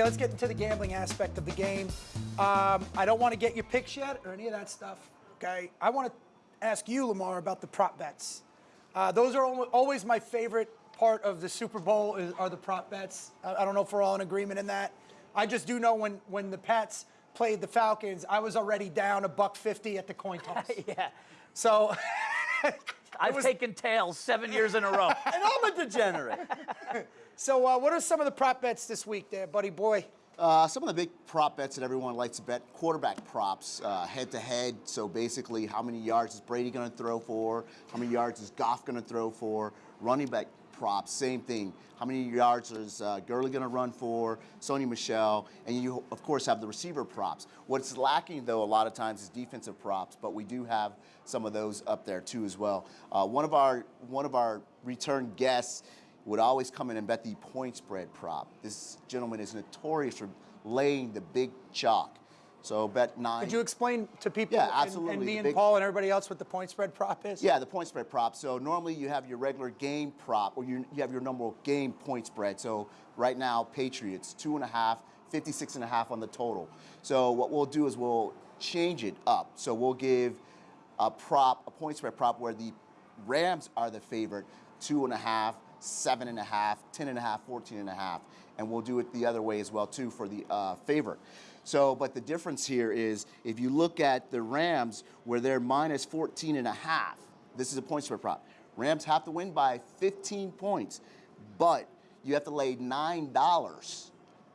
Okay, let's get into the gambling aspect of the game. Um, I don't want to get your picks yet or any of that stuff. Okay, I want to ask you, Lamar, about the prop bets. Uh, those are always my favorite part of the Super Bowl is, are the prop bets. I, I don't know if we're all in agreement in that. I just do know when when the Pats played the Falcons, I was already down a buck fifty at the coin toss. Yeah. So I've was- taken tails seven years in a row. And I'm a degenerate. So, uh, what are some of the prop bets this week, there, buddy boy? Uh, some of the big prop bets that everyone likes to bet quarterback props, uh, head to head. So basically, how many yards is Brady going to throw for? How many yards is Goff going to throw for? Running back props, same thing. How many yards is uh, Gurley going to run for? Sony Michel, and you of course have the receiver props. What's lacking though a lot of times is defensive props, but we do have some of those up there too as well. Uh, one of our one of our return guests would always come in and bet the point spread prop. This gentleman is notorious for laying the big chalk. So bet nine. Could you explain to people Yeah, absolutely. and, me and big- Paul and everybody else what the point spread prop is? Yeah, the point spread prop. So normally you have your regular game prop, or you, you have your normal game point spread. So right now, Patriots, two and a half, 56 and a half on the total. So what we'll do is we'll change it up. So we'll give a prop, a point spread prop where the Rams are the favorite, two and a half, seven and a half, 10 and a half, 14 and a half. And we'll do it the other way as well too for the uh, favorite. So, but the difference here is if you look at the Rams where they're minus 14 and a half, this is a point spread prop. Rams have to win by 15 points, but you have to lay $9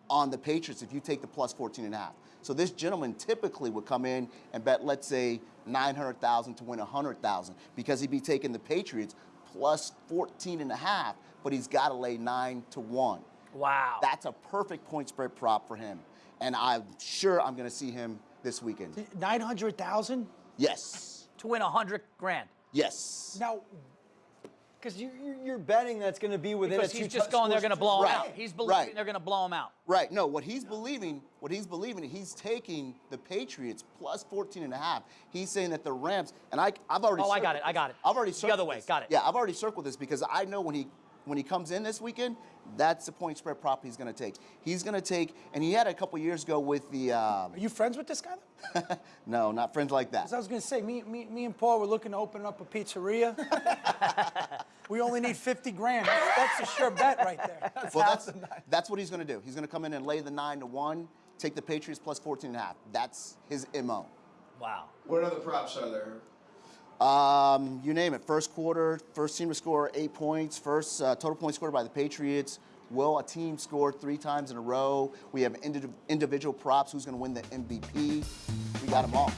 on the Patriots if you take the plus 14 and a half. So this gentleman typically would come in and bet, let's say, 900,000 to win 100,000 because he'd be taking the Patriots plus 14 and a half, but he's got to lay 9 to 1. Wow. That's a perfect point spread prop for him. And I'm sure I'm going to see him this weekend. 900,000? Yes. to win a hundred grand. Yes. Now, Because you, you- you're betting that's going to be within Because a he's two just going, they're going to blow him Right. out. He's believing Right. they're going to blow him out. Right. No, what he's believing, what he's believing, he's taking the Patriots plus 14 and a half. He's saying that the Rams, and I, I've already. Oh, I got circled it, I got it. I've already circled The other way, this. got it. Yeah, I've already circled this because I know when he when he comes in this weekend, that's the point spread prop he's going to take. He's going to take, and he had a couple years ago with the. Um, are you friends with this guy? though? 'Cause no, not friends like that. I was going to say, me, me, me and Paul were looking to open up a pizzeria. we only need 50 grand. That's, that's a sure bet right there. well, that's, that's what he's going to do. He's going to come in and lay the nine to one, take the Patriots plus 14 and a half. That's his mo. Wow. What other props are there? Um, you name it. First quarter, first team to score eight points. First uh, total points scored by the Patriots. Will a team score three times in a row? We have indi- individual props. Who's going to win the MVP? We got them all.